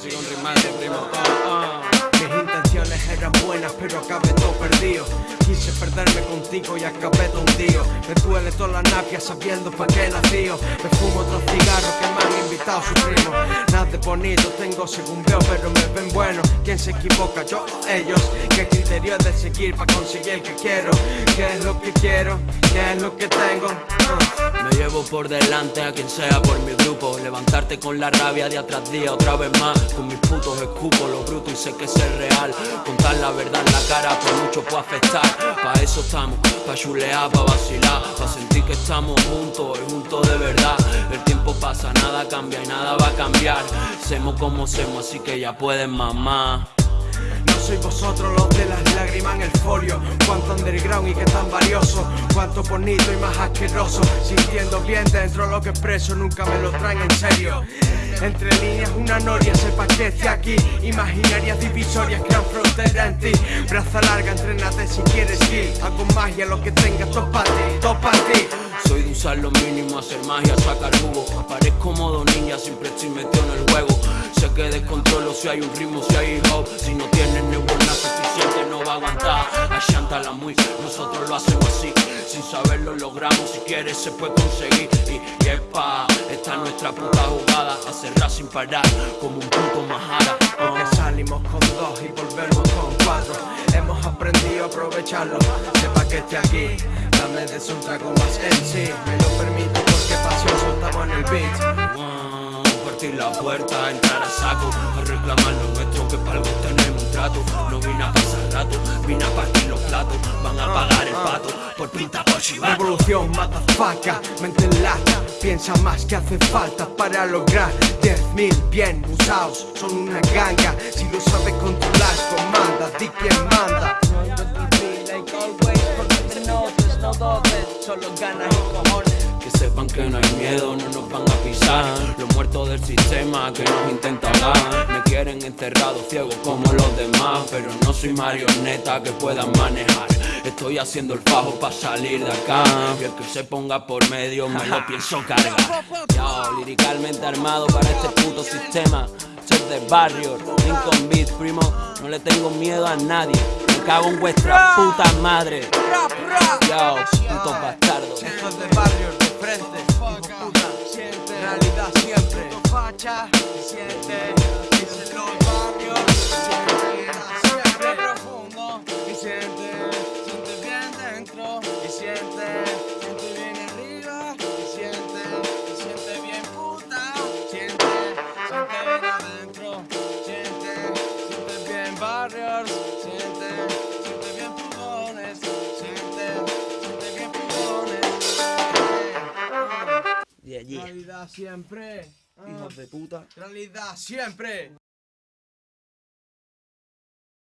sigo primo. Oh, oh. Mis intenciones eran buenas, pero acabé todo perdido. Quise perderme contigo y acabé tontío. Me duele toda la napia sabiendo pa' qué nació. Me fumo otros cigarros que me han invitado sus primos. Nada de bonito tengo según veo, pero me ven bueno. ¿Quién se equivoca? Yo o ellos. ¿Qué criterio es de seguir para conseguir el que quiero? ¿Qué es lo que quiero? ¿Qué es lo que tengo? Llevo por delante a quien sea por mi grupo. Levantarte con la rabia día tras día otra vez más. Con mis putos escupo lo bruto y sé que es real. Contar la verdad en la cara por mucho puede afectar. Pa' eso estamos, pa' chulear, pa' vacilar. Pa' sentir que estamos juntos juntos de verdad. El tiempo pasa, nada cambia y nada va a cambiar. Semos como semos, así que ya pueden mamar soy vosotros los de las lágrimas en el folio. Cuánto underground y qué tan valioso. Cuánto bonito y más asqueroso. Sintiendo bien dentro lo que expreso Nunca me lo traen en serio. Entre líneas una noria, sepa que aquí. Imaginarias divisorias crean frontera en ti. Braza larga, entrenate si quieres ir. Hago magia, lo que tengas, para ti, para ti Soy de usar lo mínimo, hacer magia, sacar jugo. Aparezco modo ninja, siempre estoy metido en el juego. Sé que descontrolo si hay un ritmo, si hay hop Si no tienes neurona suficiente no va a aguantar. La muy, nosotros lo hacemos así. Sin saberlo logramos, si quieres se puede conseguir. Y, y es pa' esta nuestra puta jugada. Cerrar sin parar, como un puto majara Porque salimos con dos y volvemos con cuatro. Hemos aprendido a aprovecharlo. Sepa que esté aquí, dame de su trago más en sí. Me lo permito porque pasión soltamos en el beat. Partir la puerta, entrar a saco A reclamar lo nuestro que para algo tenemos un trato No vine a pasar rato, vine a partir los platos Van a pagar el pato por pinta por chivato. Revolución, mata faca, mente en lata Piensa más que hace falta para lograr. 10.000 bien usados son una ganga Si lo sabes controlar, Solo ganas y cojones. Que sepan que no hay miedo, no nos van a pisar. Los muertos del sistema que nos intentan dar Me quieren enterrado ciego como los demás Pero no soy marioneta que puedan manejar. Estoy haciendo el fajo para salir de acá. Y el que se ponga por medio me lo pienso cargar. Yo, liricalmente armado para este puto sistema. Chef de barrio, Lincoln Beat, primo No le tengo miedo a nadie Me cago en vuestra puta madre. Yo, putos bastardos. de barrio frente, puta, siente realidad siempre, allí. Realidad siempre. Hijos de puta. Realidad siempre.